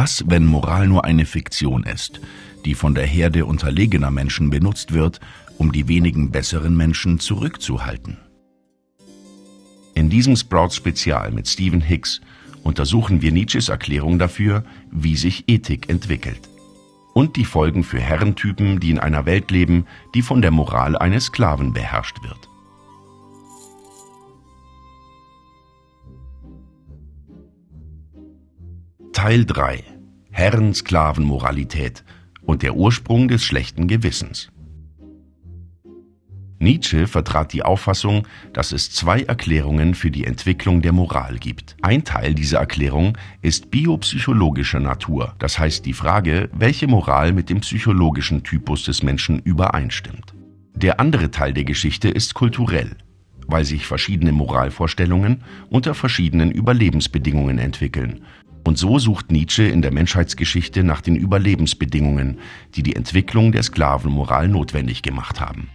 Was, wenn Moral nur eine Fiktion ist, die von der Herde unterlegener Menschen benutzt wird, um die wenigen besseren Menschen zurückzuhalten? In diesem Sprout-Spezial mit Stephen Hicks untersuchen wir Nietzsches Erklärung dafür, wie sich Ethik entwickelt. Und die Folgen für Herrentypen, die in einer Welt leben, die von der Moral eines Sklaven beherrscht wird. Teil 3 Herren-Sklaven-Moralität und der Ursprung des schlechten Gewissens. Nietzsche vertrat die Auffassung, dass es zwei Erklärungen für die Entwicklung der Moral gibt. Ein Teil dieser Erklärung ist biopsychologischer Natur, das heißt die Frage, welche Moral mit dem psychologischen Typus des Menschen übereinstimmt. Der andere Teil der Geschichte ist kulturell, weil sich verschiedene Moralvorstellungen unter verschiedenen Überlebensbedingungen entwickeln. Und so sucht Nietzsche in der Menschheitsgeschichte nach den Überlebensbedingungen, die die Entwicklung der Sklavenmoral notwendig gemacht haben.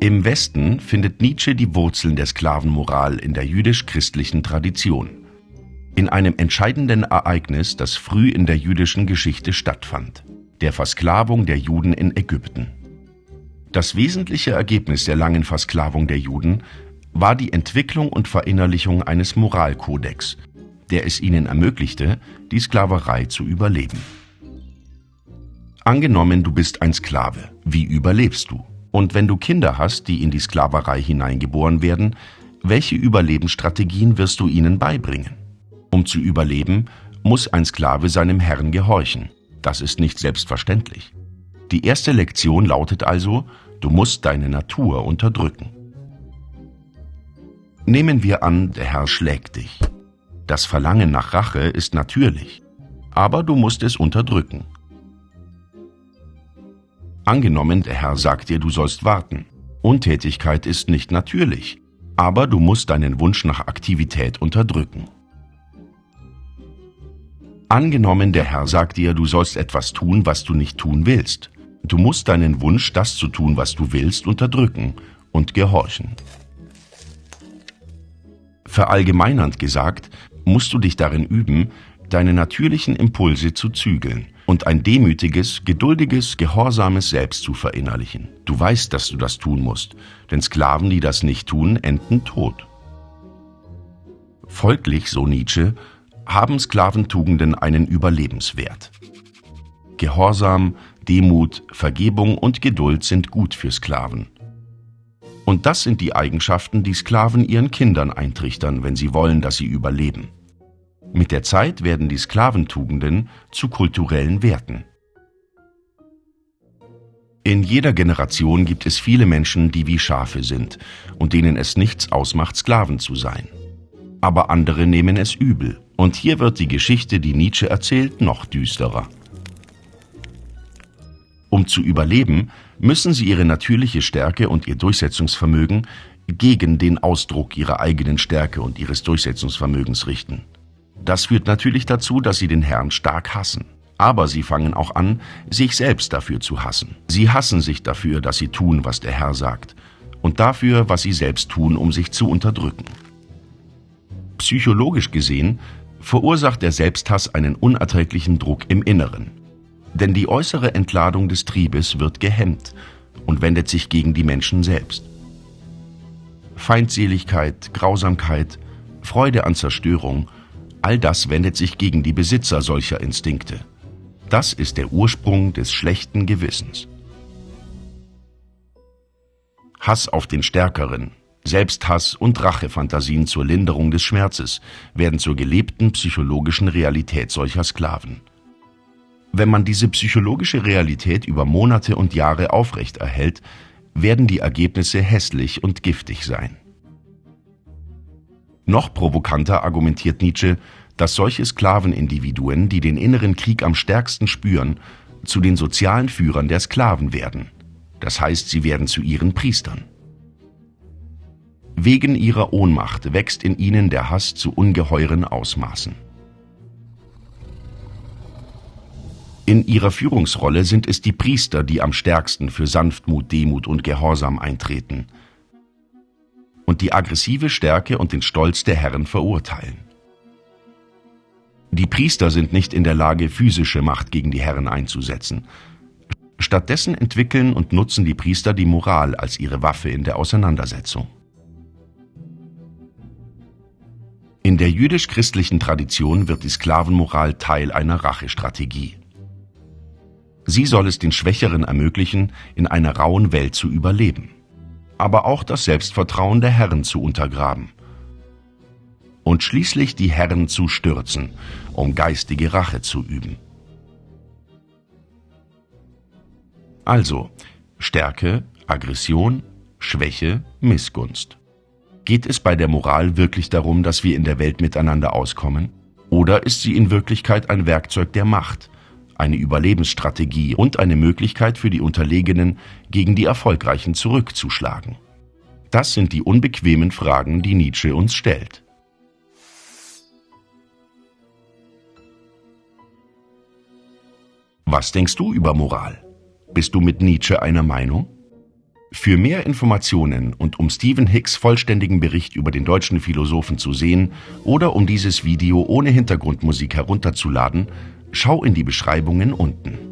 Im Westen findet Nietzsche die Wurzeln der Sklavenmoral in der jüdisch-christlichen Tradition. In einem entscheidenden Ereignis, das früh in der jüdischen Geschichte stattfand, der Versklavung der Juden in Ägypten. Das wesentliche Ergebnis der langen Versklavung der Juden war die Entwicklung und Verinnerlichung eines Moralkodex, der es ihnen ermöglichte, die Sklaverei zu überleben. Angenommen, du bist ein Sklave, wie überlebst du? Und wenn du Kinder hast, die in die Sklaverei hineingeboren werden, welche Überlebensstrategien wirst du ihnen beibringen? Um zu überleben, muss ein Sklave seinem Herrn gehorchen. Das ist nicht selbstverständlich. Die erste Lektion lautet also, du musst deine Natur unterdrücken. Nehmen wir an, der Herr schlägt dich. Das Verlangen nach Rache ist natürlich, aber du musst es unterdrücken. Angenommen, der Herr sagt dir, du sollst warten. Untätigkeit ist nicht natürlich, aber du musst deinen Wunsch nach Aktivität unterdrücken. Angenommen, der Herr sagt dir, du sollst etwas tun, was du nicht tun willst. Du musst deinen Wunsch, das zu tun, was du willst, unterdrücken und gehorchen. Verallgemeinernd gesagt, musst du dich darin üben, deine natürlichen Impulse zu zügeln und ein demütiges, geduldiges, gehorsames Selbst zu verinnerlichen. Du weißt, dass du das tun musst, denn Sklaven, die das nicht tun, enden tot. Folglich, so Nietzsche, haben Sklaventugenden einen Überlebenswert. Gehorsam, Demut, Vergebung und Geduld sind gut für Sklaven. Und das sind die Eigenschaften, die Sklaven ihren Kindern eintrichtern, wenn sie wollen, dass sie überleben. Mit der Zeit werden die Sklaventugenden zu kulturellen Werten. In jeder Generation gibt es viele Menschen, die wie Schafe sind und denen es nichts ausmacht, Sklaven zu sein. Aber andere nehmen es übel. Und hier wird die Geschichte, die Nietzsche erzählt, noch düsterer. Um zu überleben, müssen sie ihre natürliche Stärke und ihr Durchsetzungsvermögen gegen den Ausdruck ihrer eigenen Stärke und ihres Durchsetzungsvermögens richten. Das führt natürlich dazu, dass sie den Herrn stark hassen. Aber sie fangen auch an, sich selbst dafür zu hassen. Sie hassen sich dafür, dass sie tun, was der Herr sagt, und dafür, was sie selbst tun, um sich zu unterdrücken. Psychologisch gesehen verursacht der Selbsthass einen unerträglichen Druck im Inneren. Denn die äußere Entladung des Triebes wird gehemmt und wendet sich gegen die Menschen selbst. Feindseligkeit, Grausamkeit, Freude an Zerstörung All das wendet sich gegen die Besitzer solcher Instinkte. Das ist der Ursprung des schlechten Gewissens. Hass auf den Stärkeren, Selbsthass und Rachefantasien zur Linderung des Schmerzes werden zur gelebten psychologischen Realität solcher Sklaven. Wenn man diese psychologische Realität über Monate und Jahre aufrechterhält, werden die Ergebnisse hässlich und giftig sein. Noch provokanter argumentiert Nietzsche, dass solche Sklavenindividuen, die den inneren Krieg am stärksten spüren, zu den sozialen Führern der Sklaven werden. Das heißt, sie werden zu ihren Priestern. Wegen ihrer Ohnmacht wächst in ihnen der Hass zu ungeheuren Ausmaßen. In ihrer Führungsrolle sind es die Priester, die am stärksten für Sanftmut, Demut und Gehorsam eintreten – und die aggressive Stärke und den Stolz der Herren verurteilen. Die Priester sind nicht in der Lage, physische Macht gegen die Herren einzusetzen. Stattdessen entwickeln und nutzen die Priester die Moral als ihre Waffe in der Auseinandersetzung. In der jüdisch-christlichen Tradition wird die Sklavenmoral Teil einer Rachestrategie. Sie soll es den Schwächeren ermöglichen, in einer rauen Welt zu überleben, aber auch das Selbstvertrauen der Herren zu untergraben und schließlich die Herren zu stürzen, um geistige Rache zu üben. Also Stärke, Aggression, Schwäche, Missgunst. Geht es bei der Moral wirklich darum, dass wir in der Welt miteinander auskommen? Oder ist sie in Wirklichkeit ein Werkzeug der Macht, eine Überlebensstrategie und eine Möglichkeit für die Unterlegenen, gegen die Erfolgreichen zurückzuschlagen? Das sind die unbequemen Fragen, die Nietzsche uns stellt. Was denkst du über Moral? Bist du mit Nietzsche einer Meinung? Für mehr Informationen und um Stephen Hicks vollständigen Bericht über den deutschen Philosophen zu sehen oder um dieses Video ohne Hintergrundmusik herunterzuladen, schau in die Beschreibungen unten.